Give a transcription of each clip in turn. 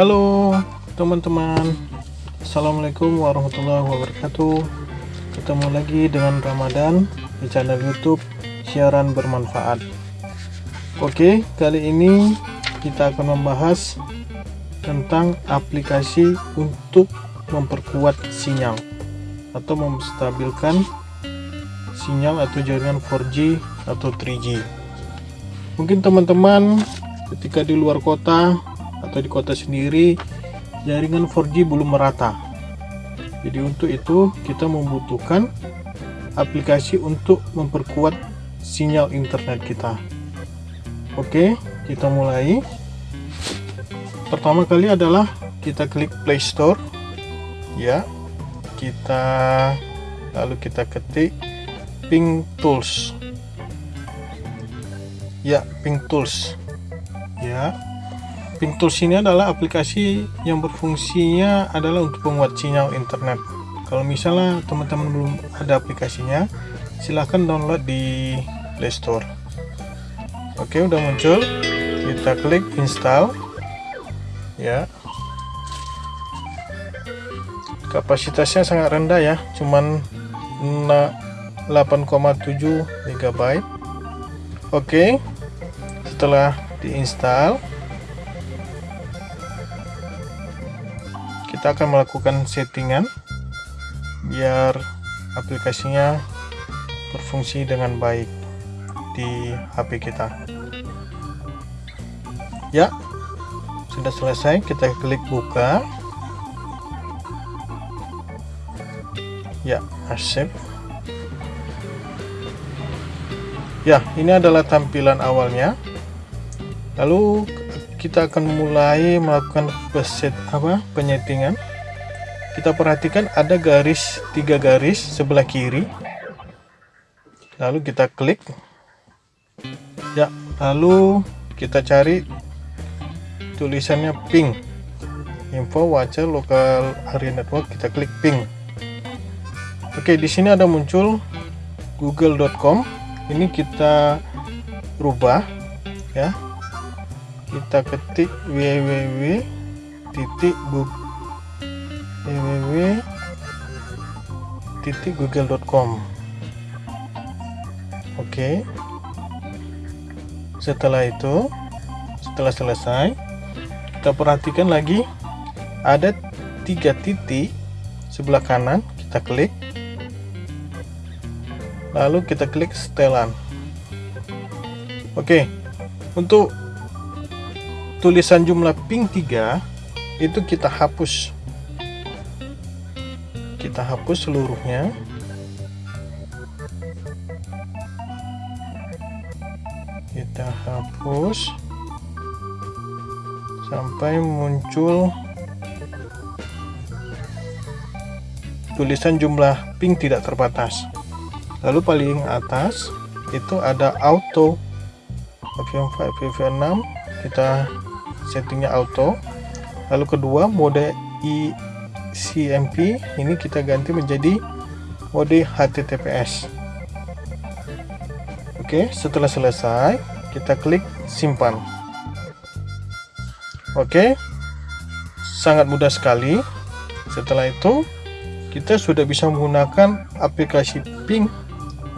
Halo teman-teman. Assalamualaikum warahmatullahi wabarakatuh. Ketemu lagi dengan Ramadan di channel youtube Siaran Bermanfaat. Oke kali ini kita akan membahas tentang aplikasi untuk memperkuat sinyal atau menstabilkan sinyal atau jaringan 4G atau 3G mungkin teman-teman ketika di luar kota atau di kota sendiri jaringan 4G belum merata. Jadi untuk itu kita membutuhkan aplikasi untuk memperkuat sinyal internet kita. Oke kita mulai. Pertama kali adalah kita klik Play Store. Ya kita lalu kita ketik Ping Tools. Ya Ping Tools. Ya Ping Tools ini adalah aplikasi yang berfungsinya adalah untuk penguat sinyal internet. Kalau misalnya teman-teman belum ada aplikasinya silahkan download di Play Store. Oke udah muncul. Kita klik install. Ya. Kapasitasnya sangat rendah ya cuman 8,7 MB oke setelah diinstal kita akan melakukan settingan biar aplikasinya berfungsi dengan baik di HP kita. Ya sudah selesai kita klik buka. Ya accept. Ya ini adalah tampilan awalnya. Lalu kita akan mulai melakukan peset apa penyetingan. Kita perhatikan ada garis tiga garis sebelah kiri. Lalu kita klik. Ya lalu kita cari tulisannya ping info wajar lokal area network kita klik ping oke di sini ada muncul google.com ini kita rubah ya kita ketik www titik www titik google.com oke. Setelah itu setelah selesai kita perhatikan lagi. Ada tiga titik sebelah kanan kita klik. Lalu kita klik setelan. Oke untuk tulisan jumlah ping 3 itu kita hapus. Kita hapus seluruhnya. Kita hapus sampai muncul tulisan jumlah ping tidak terbatas. Lalu paling atas itu ada auto. VV5 VV6 kita settingnya auto. Lalu kedua mode eCMP ini kita ganti menjadi mode HTTPS oke setelah selesai kita klik simpan. Oke sangat mudah sekali. Setelah itu kita sudah bisa menggunakan aplikasi ping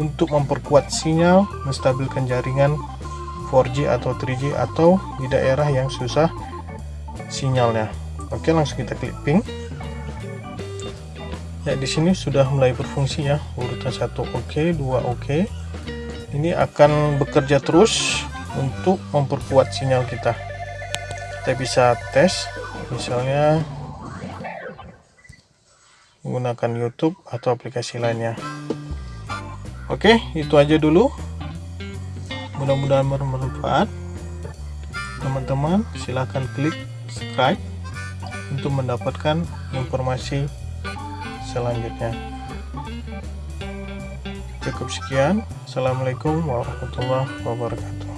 untuk memperkuat sinyal, menstabilkan jaringan 4G atau 3G atau di daerah yang susah sinyalnya. Oke, langsung kita klik ping. Ya, di sini sudah mulai berfungsi ya. Urutan satu oke, dua oke. Ini akan bekerja terus untuk memperkuat sinyal kita. Kita bisa tes misalnya menggunakan YouTube atau aplikasi lainnya. Oke, itu aja dulu. Mudah-mudahan bermanfaat. Teman-teman, silahkan klik subscribe untuk mendapatkan informasi selanjutnya. Cukup sekian. Assalamualaikum warahmatullahi wabarakatuh.